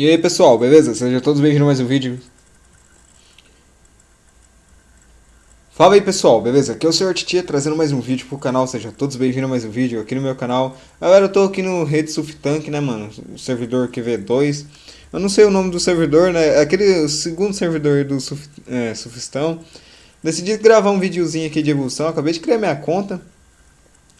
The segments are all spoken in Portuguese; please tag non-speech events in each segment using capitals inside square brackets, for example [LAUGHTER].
E aí pessoal, beleza? Sejam todos bem-vindos a mais um vídeo. Fala aí pessoal, beleza? Aqui é o Sr. Titia trazendo mais um vídeo pro canal, sejam todos bem-vindos a mais um vídeo aqui no meu canal. Galera, eu tô aqui no Rede Suftank, né mano? O servidor QV2. Eu não sei o nome do servidor, né? É aquele segundo servidor do Suf, é, Sufistão. Decidi gravar um videozinho aqui de evolução, acabei de criar minha conta.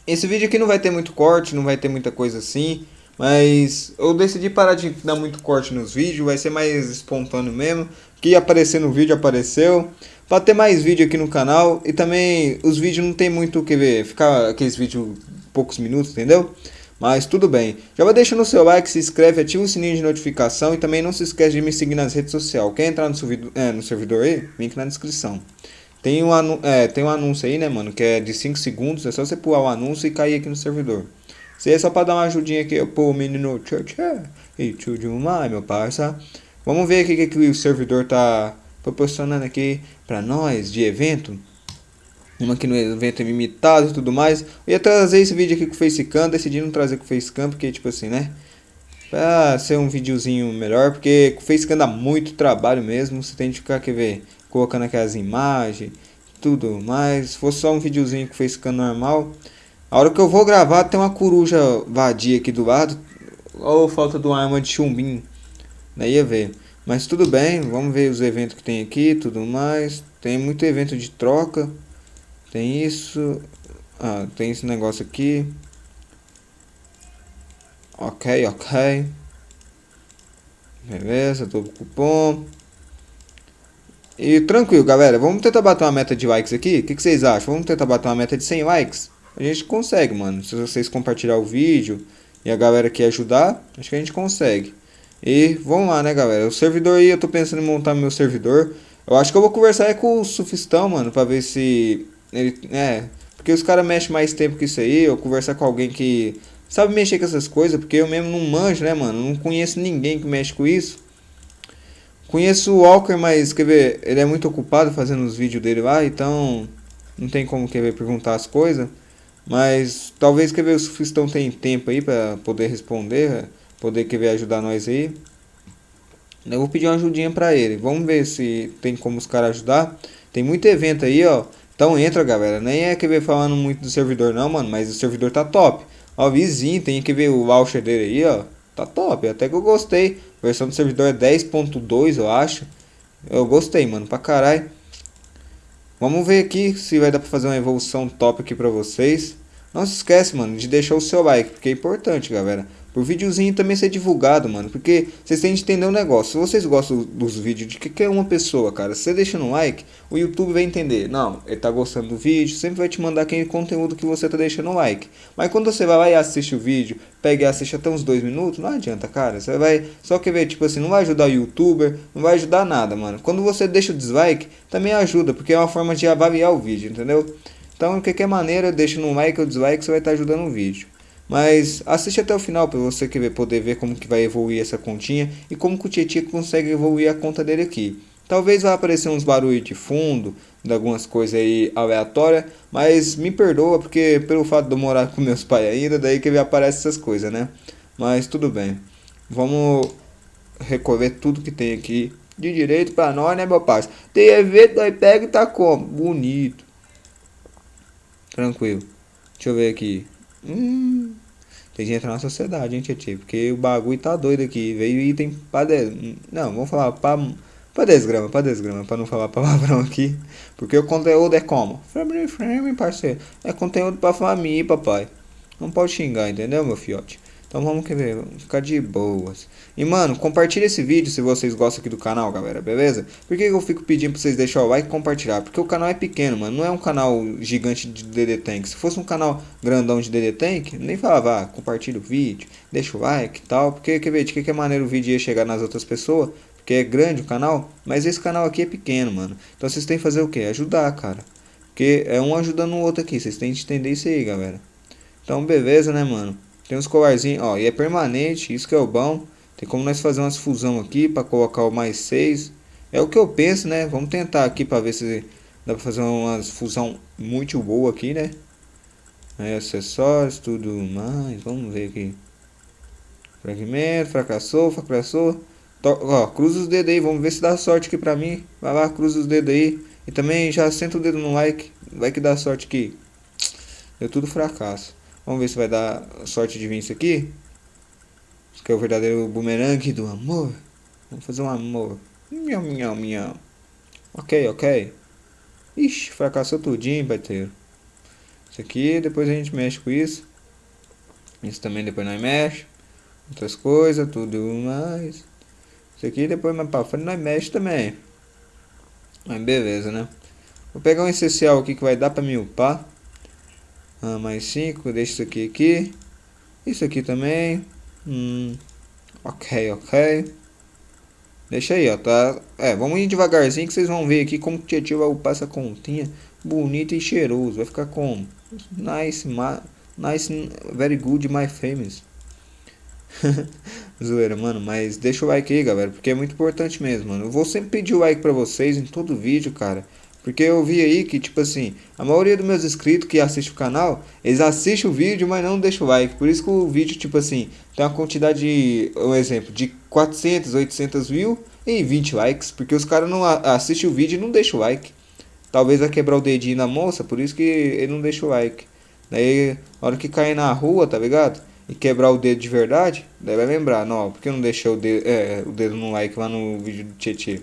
Esse vídeo aqui não vai ter muito corte, não vai ter muita coisa assim. Mas eu decidi parar de dar muito corte nos vídeos, vai ser mais espontâneo mesmo. Que aparecer no vídeo apareceu. Para ter mais vídeo aqui no canal e também os vídeos não tem muito o que ver, ficar aqueles vídeos poucos minutos, entendeu? Mas tudo bem. Já vai deixando o seu like, se inscreve, ativa o sininho de notificação e também não se esquece de me seguir nas redes sociais. Quer entrar no, servidor, é, no servidor aí? Link na descrição. Tem um, é, tem um anúncio aí, né, mano, que é de 5 segundos. É só você pular o anúncio e cair aqui no servidor. Se é só pra dar uma ajudinha aqui pro menino Church e tudo mais, meu parça. Vamos ver o que, que o servidor tá proporcionando aqui pra nós de evento. Uma aqui no evento limitado e tudo mais. Eu ia trazer esse vídeo aqui com o Facecam, decidi não trazer com o Facecam, porque tipo assim, né? Pra ser um videozinho melhor, porque com o Facecam dá muito trabalho mesmo. Você tem que ficar, quer ver, colocando aquelas imagens, tudo mais. Se fosse só um videozinho com o Facecam normal... A hora que eu vou gravar tem uma coruja vadia aqui do lado. Ou falta de uma arma de chumbinho. Daí ia ver. Mas tudo bem, vamos ver os eventos que tem aqui, tudo mais. Tem muito evento de troca. Tem isso. Ah, tem esse negócio aqui. Ok, ok. Beleza, todo cupom. E tranquilo, galera. Vamos tentar bater uma meta de likes aqui. O que, que vocês acham? Vamos tentar bater uma meta de 100 likes? A gente consegue, mano. Se vocês compartilhar o vídeo e a galera que ajudar, acho que a gente consegue. E vamos lá, né, galera? O servidor aí, eu tô pensando em montar meu servidor. Eu acho que eu vou conversar é com o Sufistão, mano, pra ver se ele... É, porque os caras mexem mais tempo que isso aí. Eu conversar com alguém que sabe mexer com essas coisas, porque eu mesmo não manjo, né, mano? Não conheço ninguém que mexe com isso. Conheço o Walker, mas, quer ver, ele é muito ocupado fazendo os vídeos dele lá, então não tem como, quer ver, perguntar as coisas. Mas talvez quer ver o Sufistão tem tempo aí para poder responder, poder querer ajudar nós aí. Eu vou pedir uma ajudinha para ele. Vamos ver se tem como os caras ajudar. Tem muito evento aí, ó. Então entra, galera. Nem é que ver falando muito do servidor não, mano, mas o servidor tá top. Ó, vizinho, tem que ver o voucher dele aí, ó. Tá top, até que eu gostei. A versão do servidor é 10.2, eu acho. Eu gostei, mano, pra caralho. Vamos ver aqui se vai dar pra fazer uma evolução top aqui pra vocês. Não se esquece, mano, de deixar o seu like, porque é importante, galera. Por videozinho também ser divulgado, mano. Porque vocês têm que entender um negócio. Se vocês gostam dos vídeos de qualquer uma pessoa, cara, você deixando um like, o YouTube vai entender. Não, ele tá gostando do vídeo, sempre vai te mandar aquele conteúdo que você tá deixando um like. Mas quando você vai lá e assiste o vídeo, pega e assiste até uns dois minutos, não adianta, cara. Você vai. Só que ver, tipo assim, não vai ajudar o youtuber, não vai ajudar nada, mano. Quando você deixa o dislike, também ajuda, porque é uma forma de avaliar o vídeo, entendeu? Então, de qualquer maneira, deixa no like ou dislike, você vai estar ajudando o vídeo. Mas assiste até o final para você poder ver como que vai evoluir essa continha e como que o Tietchan consegue evoluir a conta dele aqui. Talvez vá aparecer uns barulhos de fundo, de algumas coisas aí aleatórias, mas me perdoa porque pelo fato de eu morar com meus pais ainda, daí que aparece essas coisas, né? Mas tudo bem. Vamos recolher tudo que tem aqui de direito para nós, né, meu parceiro? Tem evento, nós pega e tá como? Bonito. Tranquilo. Deixa eu ver aqui. Hum, tem que entrar na sociedade, hein, Tietchan? Porque o bagulho tá doido aqui. Veio item pra 10. Não, vamos falar pra, pra 10 gramas, pra 10 gramas, pra não falar palavrão aqui. Porque o conteúdo é como? Frame, frame, parceiro. É conteúdo pra família, papai. Não pode xingar, entendeu, meu fiote? Então vamos querer ficar de boas. E mano, compartilha esse vídeo se vocês gostam aqui do canal, galera, beleza? Por que eu fico pedindo pra vocês deixar o like e compartilhar? Porque o canal é pequeno, mano. Não é um canal gigante de DD Tank. Se fosse um canal grandão de DD Tank, nem falava, ah, compartilha o vídeo, deixa o like e tal. Porque, quer ver, de que, que maneira o vídeo ia chegar nas outras pessoas? Porque é grande o canal, mas esse canal aqui é pequeno, mano. Então vocês têm que fazer o quê? Ajudar, cara. Porque é um ajudando o outro aqui. Vocês têm que entender isso aí, galera. Então, beleza, né, mano? Tem uns colarzinhos, ó, e é permanente, isso que é o bom. Tem como nós fazer umas fusão aqui para colocar o mais 6. É o que eu penso, né? Vamos tentar aqui para ver se dá para fazer uma fusão muito boa aqui, né? Aí, acessórios, tudo mais. Vamos ver aqui. Fragmento, fracassou, fracassou. Ó, cruza os dedos aí, vamos ver se dá sorte aqui pra mim. Vai lá, cruza os dedos aí. E também já senta o dedo no like. Vai que dá sorte aqui. Deu tudo fracasso. Vamos ver se vai dar sorte de vir isso aqui. Isso que é o verdadeiro bumerangue do amor. Vamos fazer um amor. Miau, miau, miau. Ok, ok. Ixi, fracassou tudinho, bateiro. Isso aqui, depois a gente mexe com isso. Isso também depois nós mexe. Outras coisas, tudo mais. Isso aqui depois mais pra frente nós mexe também. Mas beleza, né? Vou pegar um essencial aqui que vai dar pra me upar. Ah, mais 5, deixa isso aqui aqui. Isso aqui também. Hum, ok, ok. Deixa aí, ó, tá? É, vamos ir devagarzinho que vocês vão ver aqui como o Tietchan vai upar essa continha bonita e cheiroso. Vai ficar como? Nice, ma nice, very good, my famous. [LAUGHS] Zoeira, mano, mas deixa o like aí, galera, porque é muito importante mesmo, mano. Eu vou sempre pedir o like pra vocês em todo vídeo, cara. Porque eu vi aí que, tipo assim, a maioria dos meus inscritos que assistem o canal, eles assistem o vídeo, mas não deixam o like. Por isso que o vídeo, tipo assim, tem uma quantidade, um exemplo, de 400, 800 views e 20 likes. Porque os caras não assistem o vídeo e não deixam o like. Talvez vai quebrar o dedinho na moça, por isso que ele não deixa o like. Daí, na hora que cair na rua, tá ligado? E quebrar o dedo de verdade, daí vai lembrar, não, porque eu não deixei o dedo, é, o dedo no like lá no vídeo do Tietê.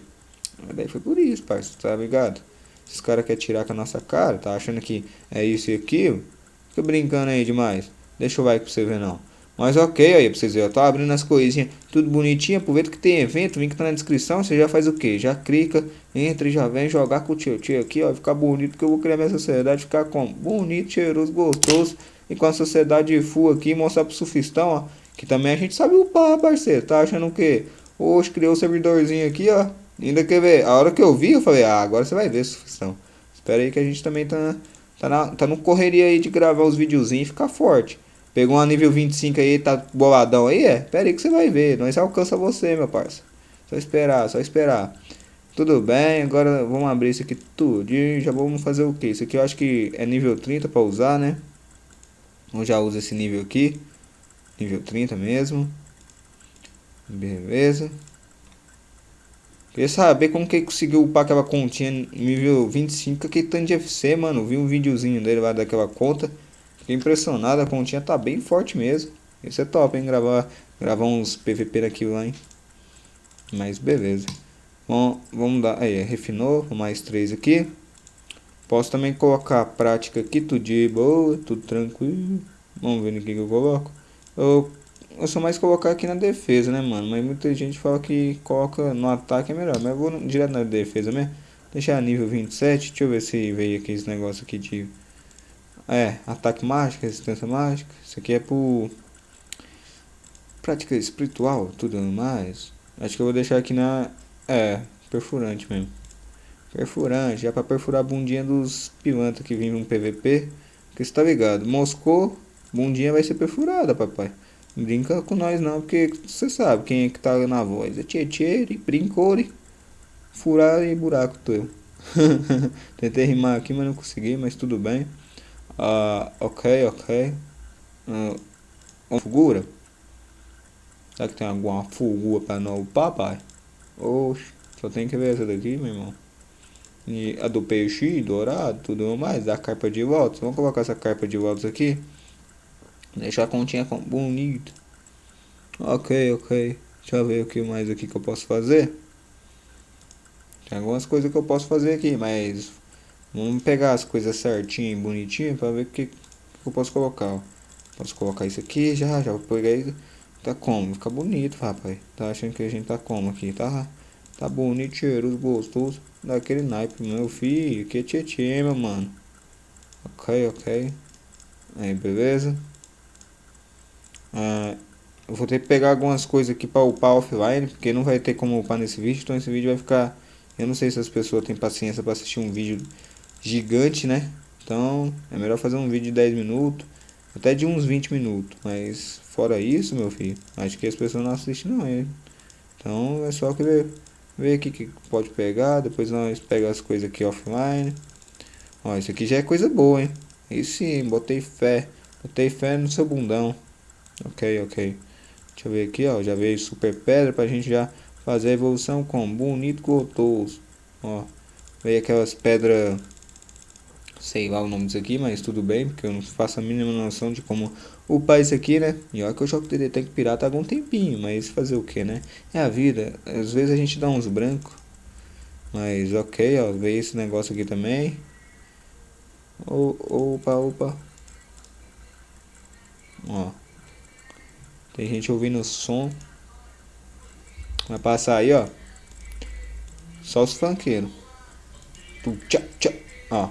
Daí foi por isso, parceiro, tá ligado? Esses caras querem tirar com a nossa cara, tá achando que é isso e aquilo. Fica brincando aí demais. Deixa o like pra você ver não. Mas ok aí pra vocês verem, eu tô abrindo as coisinhas tudo bonitinho, aproveita que tem evento, link tá na descrição, você já faz o que? Já clica, entra e já vem jogar com o tio tio aqui, ó, ficar bonito, que eu vou criar minha sociedade, ficar como? Bonito, cheiroso, gostoso, e com a sociedade full aqui, mostrar pro surfistão, ó, que também a gente sabe upar, parceiro, tá achando o que? Hoje criou o servidorzinho aqui, ó, Ainda quer ver, a hora que eu vi, eu falei, ah, agora você vai ver, Sufistão. Espera aí que a gente também tá, tá, na, tá no correria aí de gravar os videozinhos e ficar forte. Pegou uma nível 25 aí, tá boladão aí, é? Espera aí que você vai ver, nós alcança você, meu parça. Só esperar, só esperar. Tudo bem, agora vamos abrir isso aqui tudo e já vamos fazer o que? Isso aqui eu acho que é nível 30 para usar, né? Eu já uso esse nível aqui. Nível 30 mesmo. Beleza. Queria saber como que ele conseguiu upar aquela continha nível 25, que tanto de FC, mano. Vi um videozinho dele lá daquela conta. Fiquei impressionado, a continha tá bem forte mesmo. Isso é top, hein? Gravar, gravar uns PVP daquilo lá, hein? Mas beleza. Bom, vamos dar. Aí, refinou, mais três aqui. Posso também colocar a prática aqui, tudo de boa, tudo tranquilo. Vamos ver no que eu coloco. Eu eu sou mais colocar aqui na defesa, né, mano? Mas muita gente fala que coloca no ataque é melhor. Mas eu vou direto na defesa mesmo. Deixar nível 27. Deixa eu ver se veio aqui esse negócio aqui de... É, ataque mágico, resistência mágica. Isso aqui é por... Prática espiritual, tudo mais. Acho que eu vou deixar aqui na... É, perfurante mesmo. Perfurante, já pra perfurar a bundinha dos pilantras que vêm no PVP. Que você tá ligado. Moscou, bundinha vai ser perfurada, papai. Brinca com nós não, porque você sabe quem é que tá na voz. É Tietchere, Brincore, Furar e Buraco teu. [LAUGHS] Tentei rimar aqui, mas não consegui, mas tudo bem. Uh, ok, ok. Uh, uma figura? Será que tem alguma figura pra não papai? Oxe, só tem que ver essa daqui, meu irmão. E a do peixe dourado, tudo mais, a carpa de volta. Vamos colocar essa carpa de volta aqui. Deixar a continha bonito. Ok, ok. Deixa eu ver o que mais aqui que eu posso fazer. Tem algumas coisas que eu posso fazer aqui, mas vamos pegar as coisas certinho, bonitinho, para ver o que, que, eu posso colocar. Posso colocar isso aqui já, já isso. Tá como? Fica bonito, rapaz. Tá achando que a gente tá como aqui, tá? Tá bonito, cheiroso, gostoso. Daquele naipe, meu filho. Que tietê, meu mano. Ok, ok. Aí, beleza. Uh, eu vou ter que pegar algumas coisas aqui para upar offline, porque não vai ter como upar nesse vídeo, então esse vídeo vai ficar... Eu não sei se as pessoas têm paciência para assistir um vídeo gigante, né? Então é melhor fazer um vídeo de 10 minutos, até de uns 20 minutos. Mas fora isso, meu filho, acho que as pessoas não assistem não, hein? Então é só que ver, ver aqui que pode pegar, depois nós pega as coisas aqui offline. Ó, isso aqui já é coisa boa, hein? E sim, botei fé, botei fé no seu bundão. Ok, ok. Deixa eu ver aqui, ó. Já veio super pedra pra gente já Fazer a evolução com bonito gotoso. Ó. Veio aquelas pedras. Sei lá o nome disso aqui, mas tudo bem, porque eu não faço a mínima noção de como upar isso aqui, né? E olha que eu jogo DD Tank Pirata há algum tempinho, mas fazer o que, né? É a vida. Às vezes a gente dá uns brancos. Mas ok, ó, veio esse negócio aqui também. Opa, opa. Ó. Tem gente ouvindo o som. Vai passar aí, ó. Só os funkeiros. Tchau, tchau. Ó.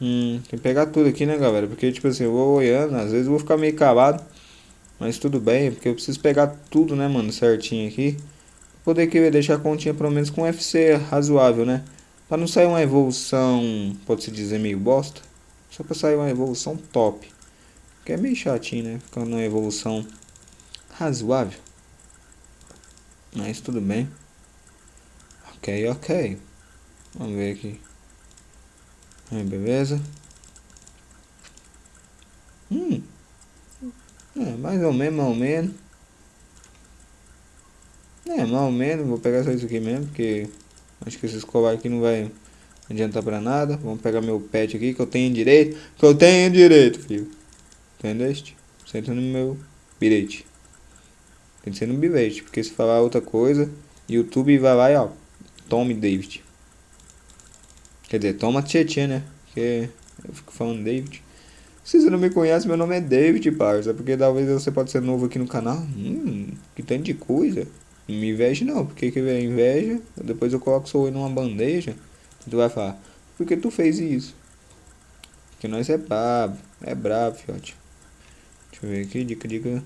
Hum, tem que pegar tudo aqui, né, galera? Porque, tipo assim, eu vou olhando, às vezes eu vou ficar meio calado. Mas tudo bem, porque eu preciso pegar tudo, né, mano, certinho aqui. Poder que deixar a continha pelo menos com FC razoável, né? Pra não sair uma evolução, pode-se dizer, meio bosta. Só pra sair uma evolução top. Que é meio chatinho, né? Ficando uma evolução razoável. Mas tudo bem. Ok, ok. Vamos ver aqui. Aí, beleza. Hum. É, mais ou menos, mais ou menos. É, mais ou menos. Vou pegar só isso aqui mesmo, porque acho que esse escovar aqui não vai adiantar pra nada. Vamos pegar meu pet aqui, que eu tenho direito. Que eu tenho direito, filho. Entendeste? Senta no meu bilhete. Tem que ser no bilhete, porque se falar outra coisa, YouTube vai lá e ó, tome David. Quer dizer, toma Tietchan, né? Porque eu fico falando David. Se você não me conhece, meu nome é David, parça. Porque talvez você pode ser novo aqui no canal. Hum, que tanto de coisa. Não me inveja não, porque que vem inveja, depois eu coloco seu oi numa bandeja. Tu vai falar, por que tu fez isso? Porque nós é brabo, é brabo, fiote. Deixa eu ver aqui, dica, dica.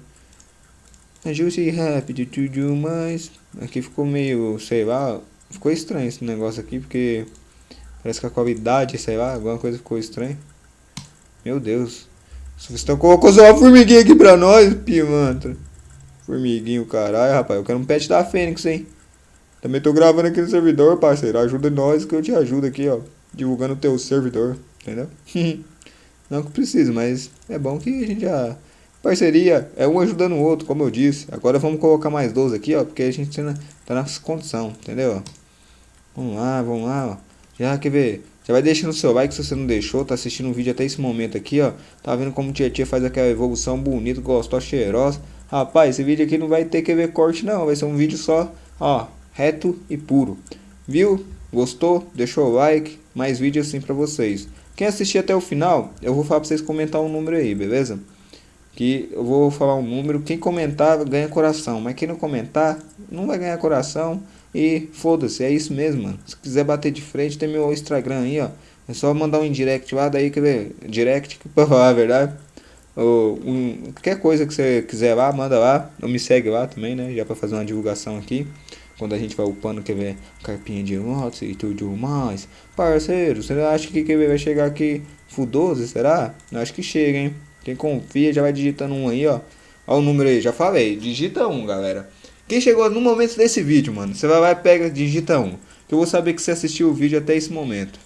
Ajuste rápido, tudo mais. Aqui ficou meio, sei lá, ficou estranho esse negócio aqui, porque Parece que a qualidade, sei lá, alguma coisa ficou estranha. Meu Deus. Você colocou só uma formiguinha aqui pra nós, pimantra. Formiguinho, caralho, rapaz. Eu quero um pet da Fênix, hein. Também tô gravando aqui no servidor, parceiro. Ajuda nós que eu te ajudo aqui, ó. Divulgando o teu servidor, entendeu? [LAUGHS] Não que precisa, mas é bom que a gente já... Parceria é um ajudando o outro, como eu disse. Agora vamos colocar mais 12 aqui, ó. Porque a gente tá nas condições, entendeu? Vamos lá, vamos lá, ó. Já quer ver? Já vai deixando seu like se você não deixou, tá assistindo o vídeo até esse momento aqui, ó. Tá vendo como Tia Tia faz aquela evolução bonita, gostosa, cheirosa. Rapaz, esse vídeo aqui não vai ter que ver corte não, vai ser um vídeo só, ó, reto e puro. Viu? Gostou? Deixou o like? Mais vídeos assim pra vocês. Quem assistir até o final, eu vou falar pra vocês comentar um número aí, beleza? Que eu vou falar um número, quem comentar ganha coração, mas quem não comentar, não vai ganhar coração. E foda-se, é isso mesmo, mano. Se quiser bater de frente, tem meu Instagram aí, ó. É só mandar um indirect lá, daí, quer ver? Direct, pra [LAUGHS] falar a verdade. Ou um, qualquer coisa que você quiser lá, manda lá. Ou me segue lá também, né? Já pra fazer uma divulgação aqui. Quando a gente vai upando, quer ver? Carpinha de motos e tudo mais. Parceiro, você acha que quer ver, vai chegar aqui fudoso, será? Eu acho que chega, hein? Quem confia já vai digitando um aí, ó. Ó o número aí, já falei. Digita um, galera. Quem chegou no momento desse vídeo, mano, você vai lá e pega, digita 1. Que eu vou saber que você assistiu o vídeo até esse momento.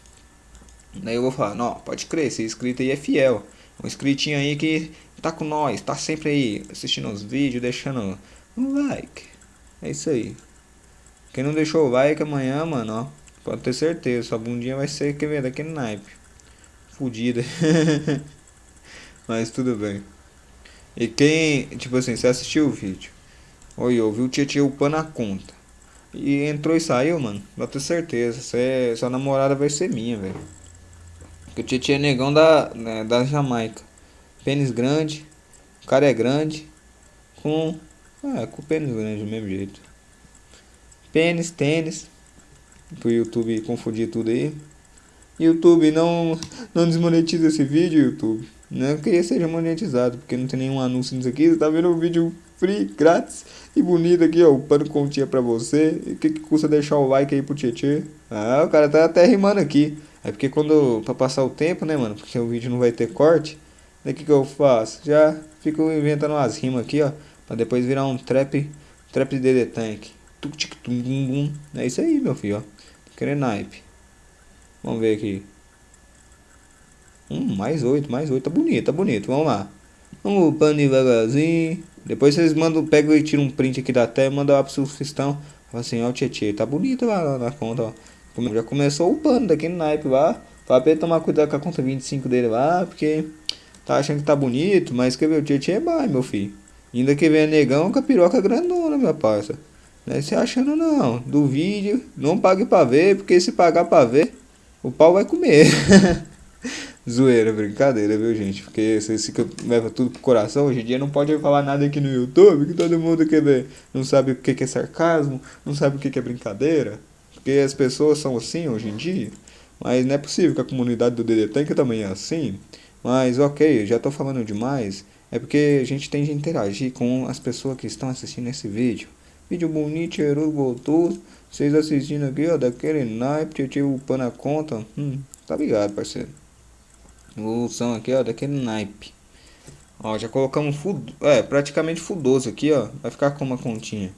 Daí eu vou falar, não, pode crer, esse inscrito aí é fiel. Um inscritinho aí que tá com nós, tá sempre aí assistindo os vídeos, deixando um like. É isso aí. Quem não deixou o like amanhã, mano, ó, pode ter certeza, sua bundinha vai ser que vem daquele naipe. Fudida. [LAUGHS] Mas tudo bem. E quem, tipo assim, você assistiu o vídeo Oi, ouviu o Tietchan upando a conta. E entrou e saiu, mano. Pode ter certeza. Cê, sua namorada vai ser minha, velho. Porque o Tietchan é negão da, né, da Jamaica. Pênis grande. O cara é grande. Com. É, com pênis grande do mesmo jeito. Pênis, tênis. Pro YouTube confundir tudo aí. YouTube não, não desmonetiza esse vídeo, YouTube. Não que ele seja monetizado, porque não tem nenhum anúncio nisso aqui. Você tá vendo o vídeo free, grátis e bonito aqui, ó. O pano continha pra você. O que, que custa deixar o like aí pro Tietê? Ah, o cara tá até rimando aqui. É porque quando. Pra passar o tempo, né, mano? Porque o vídeo não vai ter corte. Daí o que, que eu faço? Já fico inventando umas rimas aqui, ó. Pra depois virar um trap, trap de DD Tank. Tuk tic tum. É isso aí, meu filho, ó. Querendo naipe. Vamos ver aqui. Hum, mais 8, mais 8. Tá bonito, tá bonito. Vamos lá. Vamos upando devagarzinho. Depois vocês mandam, pegam e tiram um print aqui da tela e mandam lá pro seu sistão. Fala assim, ó, Tietê, tá bonito lá na conta, ó. Já começou upando daqui no naipe lá. Fala pra ele tomar cuidado com a conta 25 dele lá, porque tá achando que tá bonito, mas quer ver, o Tietê é mais, meu filho. Ainda que venha negão com a piroca grandona, minha parça. Não é se achando não. Do vídeo, não pague pra ver, porque se pagar pra ver, o pau vai comer. [LAUGHS] Zoeira, brincadeira, viu, gente? Porque vocês ficam, leva tudo pro coração. Hoje em dia não pode falar nada aqui no YouTube, que todo mundo quer ver. Não sabe o que é sarcasmo, não sabe o que é brincadeira. Porque as pessoas são assim hoje em dia. Mas não é possível que a comunidade do DD que também é assim. Mas ok, já tô falando demais. É porque a gente tem de interagir com as pessoas que estão assistindo esse vídeo. Vídeo bonito, cheiroso, gostoso. Vocês assistindo aqui, ó, daquele naipe, eu tive upando a conta. Hum, tá ligado, parceiro. Evolução aqui, ó, daquele naipe. Ó, já colocamos fudo, é, praticamente fudoso aqui, ó. Vai ficar com uma continha.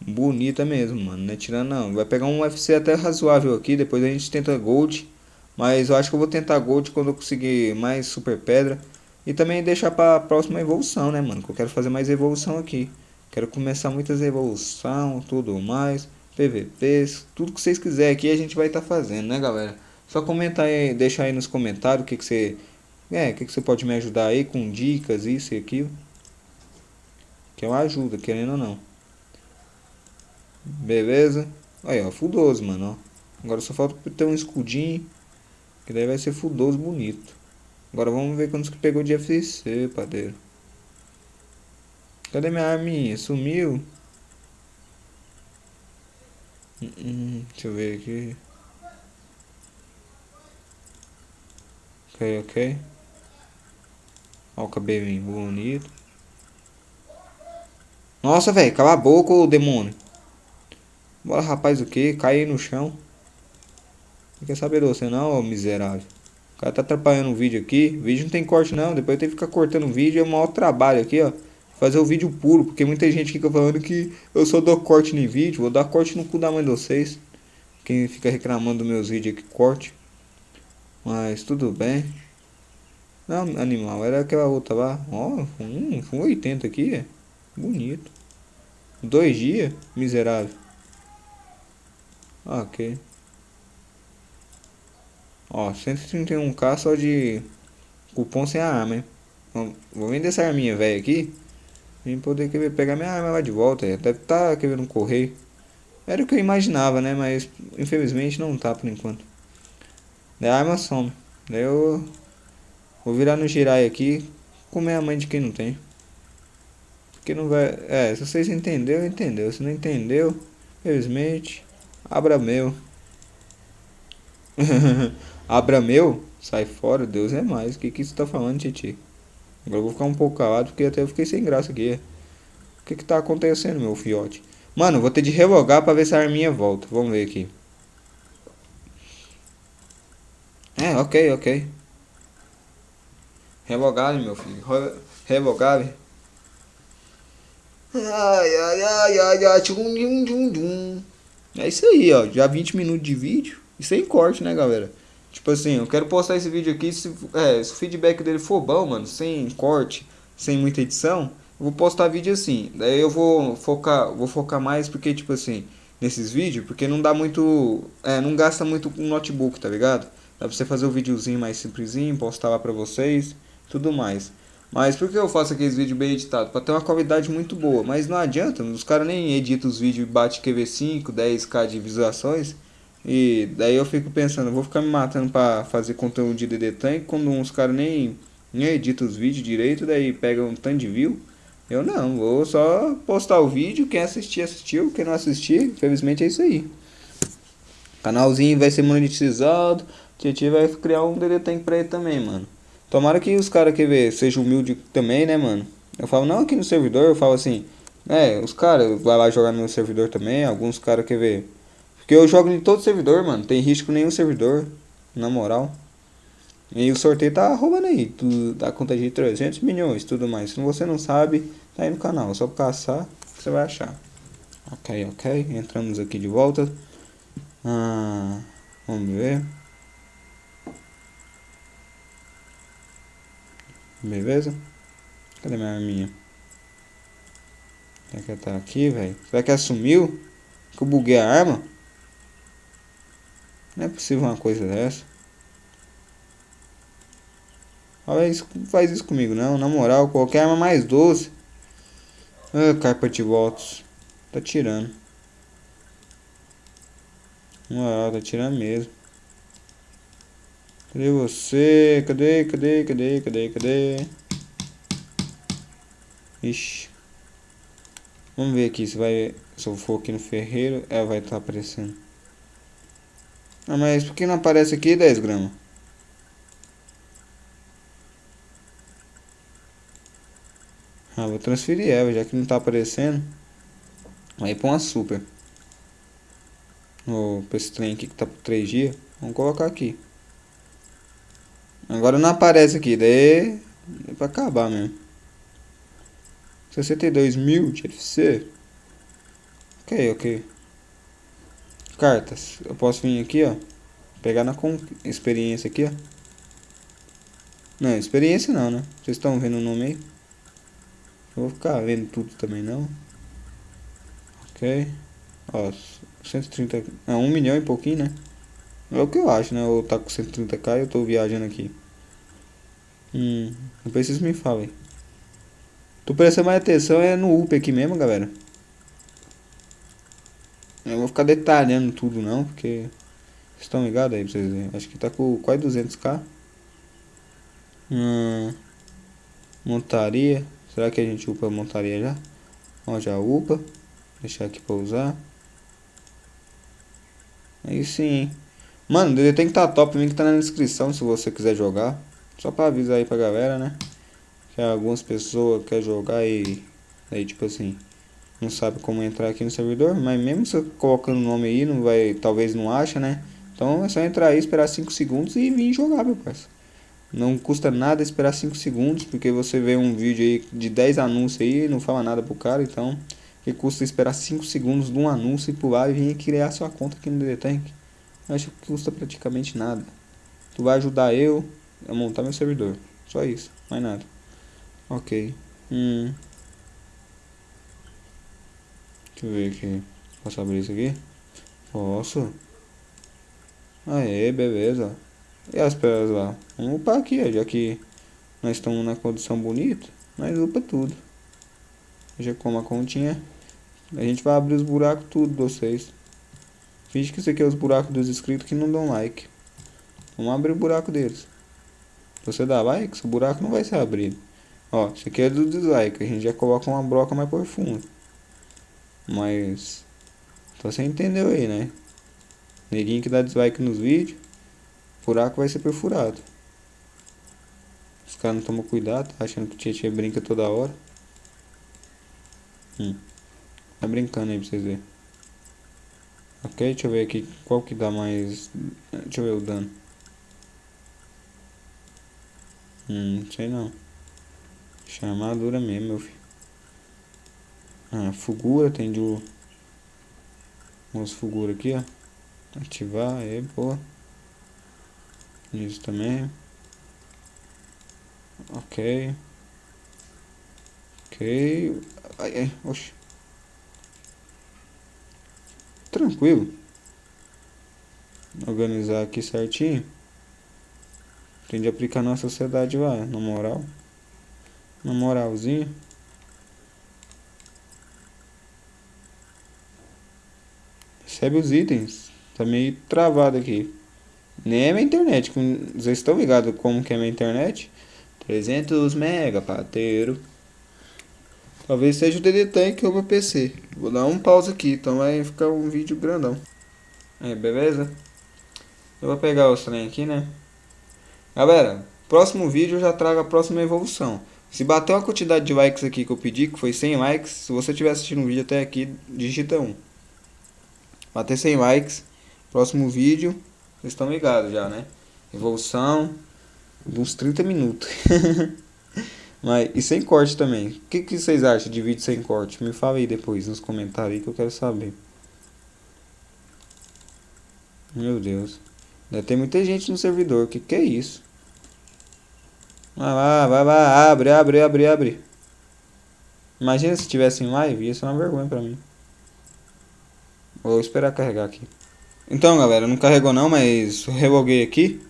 Bonita mesmo, mano. Não é tirando não. Vai pegar um UFC até razoável aqui. Depois a gente tenta Gold. Mas eu acho que eu vou tentar Gold quando eu conseguir mais Super Pedra. E também deixar pra próxima evolução, né, mano? Que eu quero fazer mais evolução aqui. Quero começar muitas evolução, tudo mais. PVPs, tudo que vocês quiserem aqui a gente vai estar tá fazendo, né, galera? Só comentar aí, deixar aí nos comentários o que, que você. É, o que, que você pode me ajudar aí com dicas, isso e aquilo. Que eu ajudo, querendo ou não. Beleza? Aí, ó, fudoso, mano, ó. Agora só falta ter um escudinho. Que daí vai ser fudoso, bonito. Agora vamos ver quantos que pegou de FC, padeiro. Cadê minha arminha? Sumiu? Hum, hum, deixa eu ver aqui. Ok, ok. Ó o cabelinho bonito. Nossa, velho, cala a boca, ô demônio. Bora, rapaz, o que? Cai no chão. Não quer saber de você não, ô miserável. O cara tá atrapalhando o vídeo aqui. O vídeo não tem corte não. Depois tenho que ficar cortando o vídeo. É um maior trabalho aqui, ó. Fazer o vídeo puro. Porque muita gente fica falando que eu só dou corte no vídeo. Vou dar corte no cu da mãe de vocês. Quem fica reclamando dos meus vídeos aqui, corte. Mas tudo bem. Não, animal, era aquela outra lá. Ó, oh, um, um 80 aqui, é. Bonito. Dois dias, miserável. Ok. Ó, 131k só de cupom sem a arma, hein? Vou vender essa arminha velha aqui. E poder querer pegar minha arma lá de volta. Deve estar tá querendo correio. Era o que eu imaginava, né? Mas infelizmente não tá por enquanto. Daí arma some. Daí eu vou virar no girai aqui. Comer a mãe de quem não tem. Porque não vai. É, se vocês entenderam, entendeu. Se não entendeu, infelizmente, abra meu. [LAUGHS] abra meu? Sai fora, Deus é mais. O que que você tá falando, Titi? Agora eu vou ficar um pouco calado porque até eu fiquei sem graça aqui. O que que tá acontecendo, meu fiote? Mano, vou ter de relogar pra ver se a arminha volta. Vamos ver aqui. É, ok, ok. Revogável, meu filho. Revogável. Ai, ai, ai, ai, ai, tchum, tchum, tchum, tchum. É isso aí, ó. Já 20 minutos de vídeo. E sem corte, né, galera? Tipo assim, eu quero postar esse vídeo aqui. Se, é, se o feedback dele for bom, mano, sem corte, sem muita edição, eu vou postar vídeo assim. Daí eu vou focar, vou focar mais porque, tipo assim, nesses vídeos, porque não dá muito. É, não gasta muito com notebook, tá ligado? Dá pra você fazer um videozinho mais simplesinho, postar lá pra vocês, tudo mais. Mas por que eu faço aqueles vídeos bem editados? Pra ter uma qualidade muito boa. Mas não adianta, os caras nem editam os vídeos e bate QV5, 10k de visualizações. E daí eu fico pensando, vou ficar me matando pra fazer conteúdo de DD Tank quando uns caras nem, nem editam os vídeos direito, daí pegam um tanto de view. Eu não, vou só postar o vídeo, quem assistir, assistiu, quem não assistir, infelizmente é isso aí. Canalzinho vai ser monetizado, Tietchan vai criar um DD Tank pra ele também, mano. Tomara que os caras que ver sejam humilde também, né, mano? Eu falo, não aqui no servidor, eu falo assim, é, os caras vai lá jogar no meu servidor também, alguns caras que ver. Porque eu jogo em todo servidor, mano, tem risco nenhum servidor, na moral. E o sorteio tá roubando aí, tudo, da conta de 300 milhões tudo mais. Se você não sabe, tá aí no canal, só caçar você vai achar. Ok, ok, entramos aqui de volta. Ah, vamos ver. Beleza? Cadê minha arminha? Será que ela tá aqui, velho? Será que ela sumiu? Que eu buguei a arma? Não é possível uma coisa dessa. Olha isso, faz isso comigo não. Na moral, qualquer arma mais doce. Ah, carpa de votos. Tá tirando. Na moral, tá tirando mesmo. Cadê você? Cadê, cadê, cadê, cadê, cadê? Ixi. Vamos ver aqui se vai. Se eu for aqui no ferreiro, ela vai estar tá aparecendo. Ah, mas por que não aparece aqui 10 gramas? Ah, vou transferir ela, já que não tá aparecendo. Aí põe uma super. Oh, pra esse trem aqui que tá por 3 dias. Vamos colocar aqui. Agora não aparece aqui, daí é pra acabar mesmo. 62 mil de FC. Ok, ok. Cartas. Eu posso vir aqui, ó. Pegar na experiência aqui, ó. Não, experiência não, né? Vocês estão vendo o nome aí? Não vou ficar vendo tudo também não. Ok. Ó, 130. Não, 1 milhão e pouquinho, né? É o que eu acho, né? Ou tá com 130k e eu tô viajando aqui. Hum, depois vocês me falem. Tô prestando mais atenção é no UP aqui mesmo, galera. Eu vou ficar detalhando tudo não, porque... Vocês estão ligados aí pra vocês verem. Acho que tá com quase 200k. Hum, montaria. Será que a gente upa a montaria já? Ó, já upa. Deixar aqui pra usar. Aí sim, Mano, ele tem que tá top, link tá na descrição se você quiser jogar. Só pra avisar aí pra galera, né? Que algumas pessoas querem jogar e... Aí, tipo assim... Não sabe como entrar aqui no servidor. Mas mesmo você colocando o nome aí, não vai... Talvez não acha, né? Então é só entrar aí, esperar 5 segundos e vir jogar, meu parceiro. Não custa nada esperar 5 segundos, porque você vê um vídeo aí de 10 anúncios aí e não fala nada pro cara, então que custa esperar 5 segundos de um anúncio e pular e vir criar sua conta aqui no DD Tank. Acho que custa praticamente nada. Tu vai ajudar eu a montar meu servidor. Só isso, mais nada. Ok. Hum. Deixa eu ver aqui. Posso abrir isso aqui? Posso. Aê, beleza. E as pedras lá? Vamos upar aqui, já que nós estamos na condição bonita. Nós upa tudo. Já como a continha. A gente vai abrir os buracos tudo vocês. Finge que isso aqui é os buracos dos inscritos que não dão like. Vamos abrir o buraco deles. Você dá like, o buraco não vai ser abrido. Ó, isso aqui é do dislike. A gente já coloca uma broca mais profunda. Mas... Então você entendeu aí, né? Neguinho que dá dislike nos vídeos buraco vai ser perfurado. Os caras não tomam cuidado, tá achando que o Tietchan brinca toda hora. Hum. Tá brincando aí pra vocês verem. Ok, deixa eu ver aqui qual que dá mais... Deixa eu ver o dano. Hum, sei não. Chamadura mesmo, meu filho. Ah, fugura, tem de... Umas fugura aqui, ó. Ativar, é boa. Isso também. Ok. Ok. Ai, ai, oxi. Tranquilo. Organizar aqui certinho. Tem de aplicar na sociedade lá, na moral. Na moralzinha. Recebe os itens. Tá meio travado aqui. Nem é minha internet. Vocês estão ligados como que é minha internet? 300 mega, pateiro. Talvez seja o DD Tank ou meu PC. Vou dar um pause aqui, então vai ficar um vídeo grandão. Aí, beleza? Eu vou pegar o trem aqui, né? Galera, próximo vídeo eu já trago a próxima evolução. Se bater uma quantidade de likes aqui que eu pedi, que foi 100 likes, se você estiver assistindo o vídeo até aqui, digita 1. Bater 100 likes, próximo vídeo, vocês estão ligados já, né? Evolução. uns 30 minutos. [LAUGHS] Mas, e sem corte também. O que, que vocês acham de vídeo sem corte? Me fala aí depois nos comentários aí que eu quero saber. Meu Deus. Deve ter muita gente no servidor. O que, que é isso? Vai lá, vai lá, abre, abre, abre, abre. Imagina se tivesse em live, ia ser uma vergonha pra mim. Vou esperar carregar aqui. Então, galera, não carregou não, mas reloguei aqui.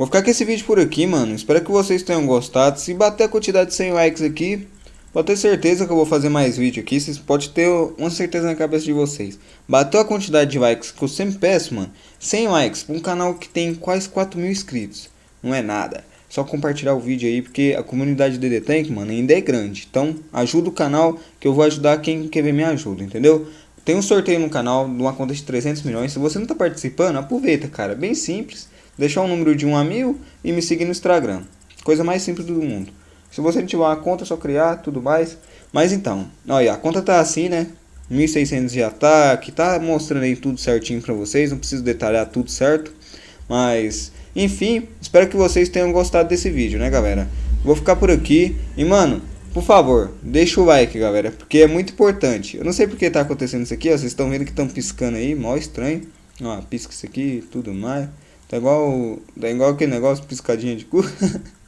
Vou ficar com esse vídeo por aqui, mano. Espero que vocês tenham gostado. Se bater a quantidade de 100 likes aqui, pode ter certeza que eu vou fazer mais vídeo aqui. Vocês podem ter uma certeza na cabeça de vocês. Bateu a quantidade de likes que eu sempre peço, mano. 100 likes para um canal que tem quase 4 mil inscritos. Não é nada. Só compartilhar o vídeo aí, porque a comunidade DD Tank, mano, ainda é grande. Então, ajuda o canal, que eu vou ajudar quem quer ver minha ajuda, entendeu? Tem um sorteio no canal de uma conta de 300 milhões. Se você não está participando, aproveita, cara. Bem simples. Deixar um número de 1 a mil e me seguir no Instagram. Coisa mais simples do mundo. Se você tiver uma conta, é só criar, tudo mais. Mas então, olha, a conta tá assim, né? 1600 de ataque, tá mostrando aí tudo certinho pra vocês. Não preciso detalhar tudo certo. Mas, enfim, espero que vocês tenham gostado desse vídeo, né, galera? Vou ficar por aqui. E, mano, por favor, deixa o like, galera, porque é muito importante. Eu não sei porque tá acontecendo isso aqui, ó, vocês estão vendo que estão piscando aí, mó estranho. Ó, pisca isso aqui tudo mais. Tá igual, tá igual aquele negócio piscadinha de cu.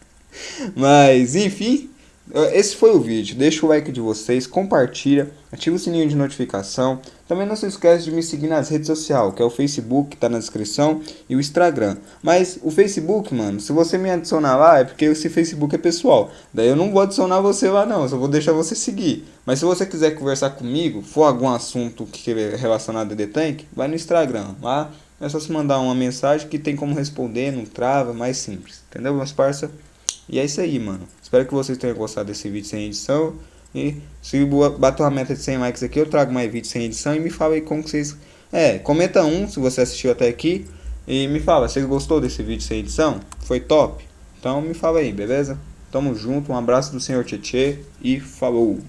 [LAUGHS] Mas, enfim, esse foi o vídeo. Deixa o like de vocês, compartilha, ativa o sininho de notificação. Também não se esquece de me seguir nas redes sociais, que é o Facebook, tá na descrição, e o Instagram. Mas o Facebook, mano, se você me adicionar lá, é porque esse Facebook é pessoal. Daí eu não vou adicionar você lá não, só vou deixar você seguir. Mas se você quiser conversar comigo, for algum assunto que relacionado a The Tank, vai no Instagram. Lá é só se mandar uma mensagem que tem como responder, não trava, mais simples. Entendeu, meus parça? E é isso aí, mano. Espero que vocês tenham gostado desse vídeo sem edição. E se bater uma meta de 100 likes aqui, eu trago mais vídeos sem edição e me fala aí como vocês... É, comenta um se você assistiu até aqui. E me fala, vocês gostou desse vídeo sem edição? Foi top? Então me fala aí, beleza? Tamo junto, um abraço do Senhor Tietê e falou!